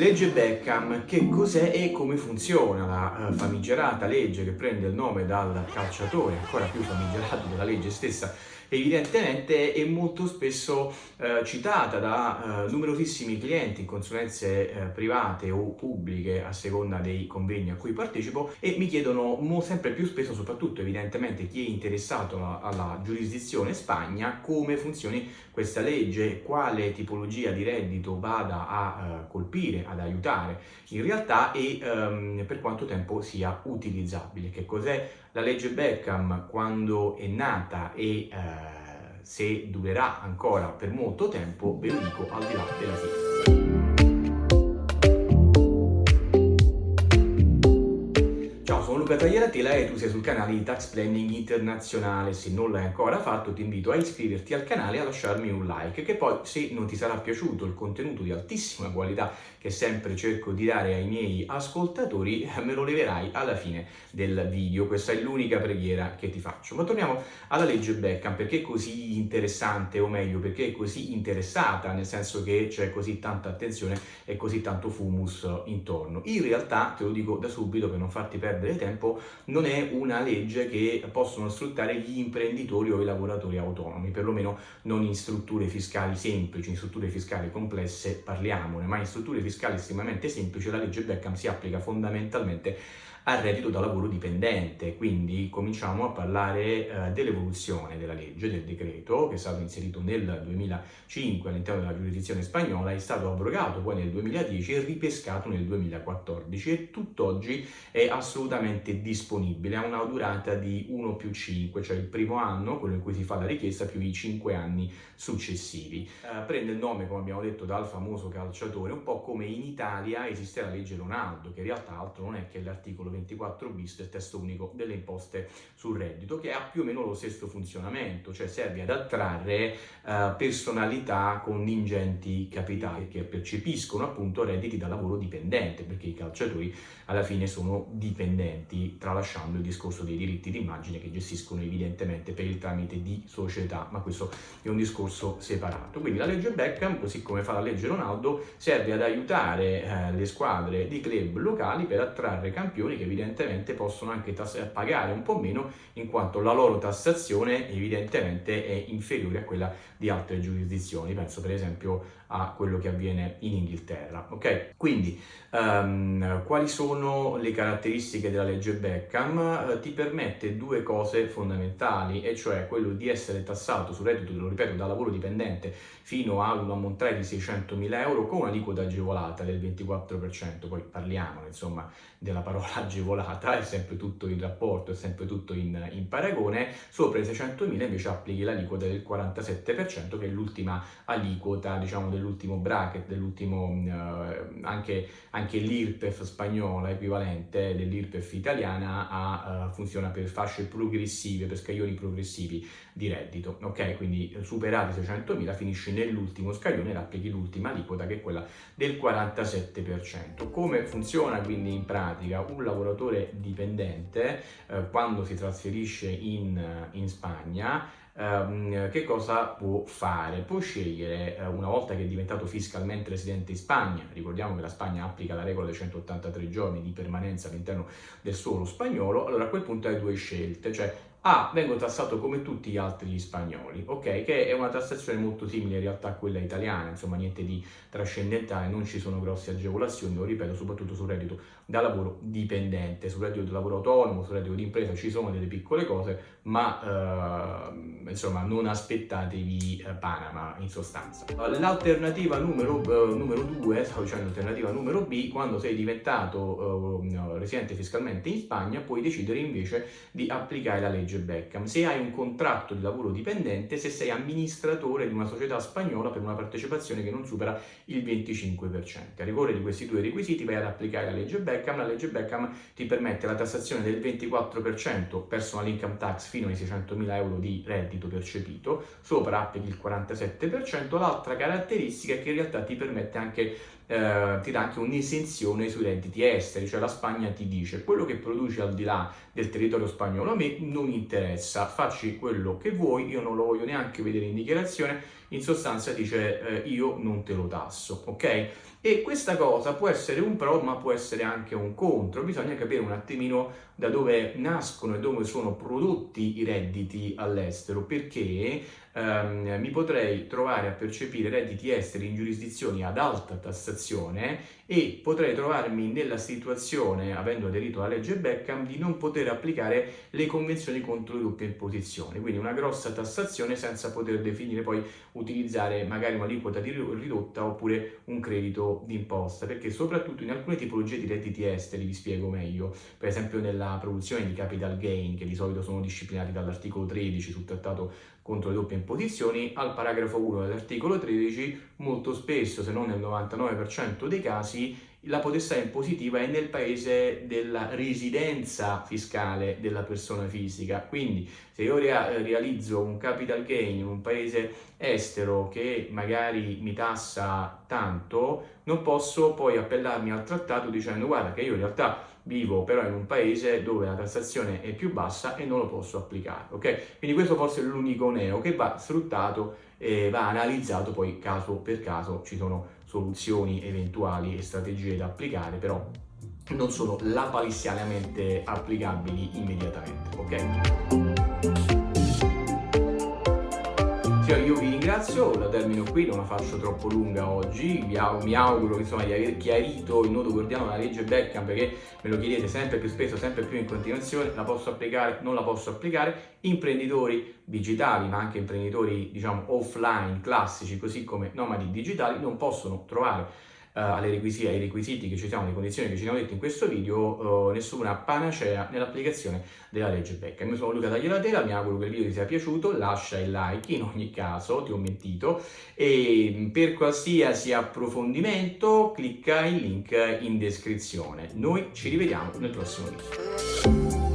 Legge Beckham, che cos'è e come funziona la uh, famigerata legge che prende il nome dal calciatore, ancora più famigerato della legge stessa, evidentemente è molto spesso uh, citata da uh, numerosissimi clienti in consulenze private o pubbliche a seconda dei convegni a cui partecipo e mi chiedono sempre più spesso, soprattutto evidentemente chi è interessato alla, alla giurisdizione Spagna, come funzioni questa legge, quale tipologia di reddito vada a colpire ad aiutare in realtà e um, per quanto tempo sia utilizzabile. Che cos'è la legge Beckham, quando è nata e uh, se durerà ancora per molto tempo, ve lo dico al di là della sigla. Luca Tagliatela e tu sei sul canale di Tax Planning Internazionale. Se non l'hai ancora fatto ti invito a iscriverti al canale e a lasciarmi un like che poi se non ti sarà piaciuto il contenuto di altissima qualità che sempre cerco di dare ai miei ascoltatori me lo leverai alla fine del video. Questa è l'unica preghiera che ti faccio. Ma torniamo alla legge Beckham. Perché è così interessante o meglio perché è così interessata nel senso che c'è così tanta attenzione e così tanto fumus intorno. In realtà te lo dico da subito per non farti perdere tempo tempo. Non è una legge che possono sfruttare gli imprenditori o i lavoratori autonomi, perlomeno non in strutture fiscali semplici, in strutture fiscali complesse parliamone, ma in strutture fiscali estremamente semplici. La legge Beckham si applica fondamentalmente al reddito da lavoro dipendente, quindi cominciamo a parlare eh, dell'evoluzione della legge, del decreto che è stato inserito nel 2005 all'interno della giurisdizione spagnola, è stato abrogato poi nel 2010 e ripescato nel 2014 e tutt'oggi è assolutamente disponibile, ha una durata di 1 più 5, cioè il primo anno, quello in cui si fa la richiesta, più i 5 anni successivi. Eh, prende il nome, come abbiamo detto, dal famoso calciatore, un po' come in Italia esiste la legge Ronaldo, che in realtà altro non è che l'articolo l'articolo 24 bis del testo unico delle imposte sul reddito, che ha più o meno lo stesso funzionamento, cioè serve ad attrarre uh, personalità con ingenti capitali che percepiscono appunto redditi da lavoro dipendente, perché i calciatori alla fine sono dipendenti, tralasciando il discorso dei diritti d'immagine che gestiscono evidentemente per il tramite di società, ma questo è un discorso separato. Quindi la legge Beckham, così come fa la legge Ronaldo, serve ad aiutare eh, le squadre di club locali per attrarre campioni che evidentemente possono anche pagare un po' meno in quanto la loro tassazione evidentemente è inferiore a quella di altre giurisdizioni, penso per esempio a quello che avviene in Inghilterra. Ok? Quindi um, quali sono le caratteristiche della legge Beckham? Uh, ti permette due cose fondamentali, e cioè quello di essere tassato sul reddito, lo ripeto, da lavoro dipendente fino a un ammontare di 600.000 euro con un'aliquota agevolata del 24%, poi parliamo insomma della parola agevolata, è sempre tutto in rapporto, è sempre tutto in, in paragone, sopra i 600.000 invece applichi l'aliquota del 47% che è l'ultima aliquota diciamo del dell'ultimo bracket, dell'ultimo uh, anche, anche l'IRPEF spagnola equivalente dell'IRPEF italiana a, uh, funziona per fasce progressive, per scaglioni progressivi di reddito, ok? Quindi eh, superati 600.000 finisci nell'ultimo scaglione e applichi l'ultima aliquota che è quella del 47%. Come funziona quindi in pratica un lavoratore dipendente uh, quando si trasferisce in, in Spagna Um, che cosa può fare? Può scegliere, uh, una volta che è diventato fiscalmente residente in Spagna, ricordiamo che la Spagna applica la regola dei 183 giorni di permanenza all'interno del suolo spagnolo, allora a quel punto hai due scelte, cioè a. Vengo tassato come tutti gli altri spagnoli, ok? Che è una tassazione molto simile in realtà a quella italiana, insomma niente di trascendentale, non ci sono grosse agevolazioni, lo ripeto, soprattutto sul reddito da lavoro dipendente, sul reddito da lavoro autonomo, sul reddito di impresa ci sono delle piccole cose, ma eh, insomma non aspettatevi eh, Panama in sostanza. L'alternativa numero, eh, numero due, stavo dicendo alternativa numero B, quando sei diventato eh, residente fiscalmente in Spagna puoi decidere invece di applicare la legge legge Beckham, se hai un contratto di lavoro dipendente, se sei amministratore di una società spagnola per una partecipazione che non supera il 25%. A rigore di questi due requisiti vai ad applicare la legge Beckham, la legge Beckham ti permette la tassazione del 24% personal income tax fino ai 600.000 euro di reddito percepito, sopra applichi il 47%, l'altra caratteristica è che in realtà ti permette anche eh, ti dà anche un'esenzione sui redditi esteri, cioè la Spagna ti dice quello che produci al di là del territorio spagnolo a me non interessa, facci quello che vuoi, io non lo voglio neanche vedere in dichiarazione, in sostanza dice eh, io non te lo tasso, ok? E questa cosa può essere un pro ma può essere anche un contro, bisogna capire un attimino da dove nascono e dove sono prodotti i redditi all'estero, perché ehm, mi potrei trovare a percepire redditi esteri in giurisdizioni ad alta tassazione e potrei trovarmi nella situazione, avendo aderito alla legge Beckham, di non poter applicare le convenzioni contro le doppie imposizioni, quindi una grossa tassazione senza poter definire poi utilizzare magari un'aliquota ridotta oppure un credito d'imposta, perché soprattutto in alcune tipologie di redditi esteri, vi spiego meglio, per esempio nella produzione di capital gain, che di solito sono disciplinati dall'articolo 13 sul trattato contro le doppie imposizioni, al paragrafo 1 dell'articolo 13, molto spesso, se non nel 99% dei casi, la potestà impositiva è nel paese della residenza fiscale della persona fisica. Quindi se io realizzo un capital gain in un paese estero che magari mi tassa tanto, non posso poi appellarmi al trattato dicendo guarda che io in realtà vivo però in un paese dove la tassazione è più bassa e non lo posso applicare, ok? Quindi questo forse è l'unico neo che va sfruttato e va analizzato poi caso per caso, ci sono soluzioni eventuali e strategie da applicare, però non sono lapalissianamente applicabili immediatamente, ok? Ringrazio, la termino qui, non la faccio troppo lunga oggi, mi auguro insomma, di aver chiarito il nodo gordiano della legge Beckham perché me lo chiedete sempre più spesso, sempre più in continuazione, la posso applicare, non la posso applicare, imprenditori digitali ma anche imprenditori diciamo offline, classici, così come nomadi digitali non possono trovare uh, requisiti, ai requisiti che ci siamo, alle condizioni che ci siamo detti in questo video, uh, nessuna panacea nell'applicazione della legge Becca. Io sono Luca Tagliatela, mi auguro che il video ti sia piaciuto, lascia il like, in ogni caso ti ho mentito, e per qualsiasi approfondimento clicca il link in descrizione. Noi ci rivediamo nel prossimo video.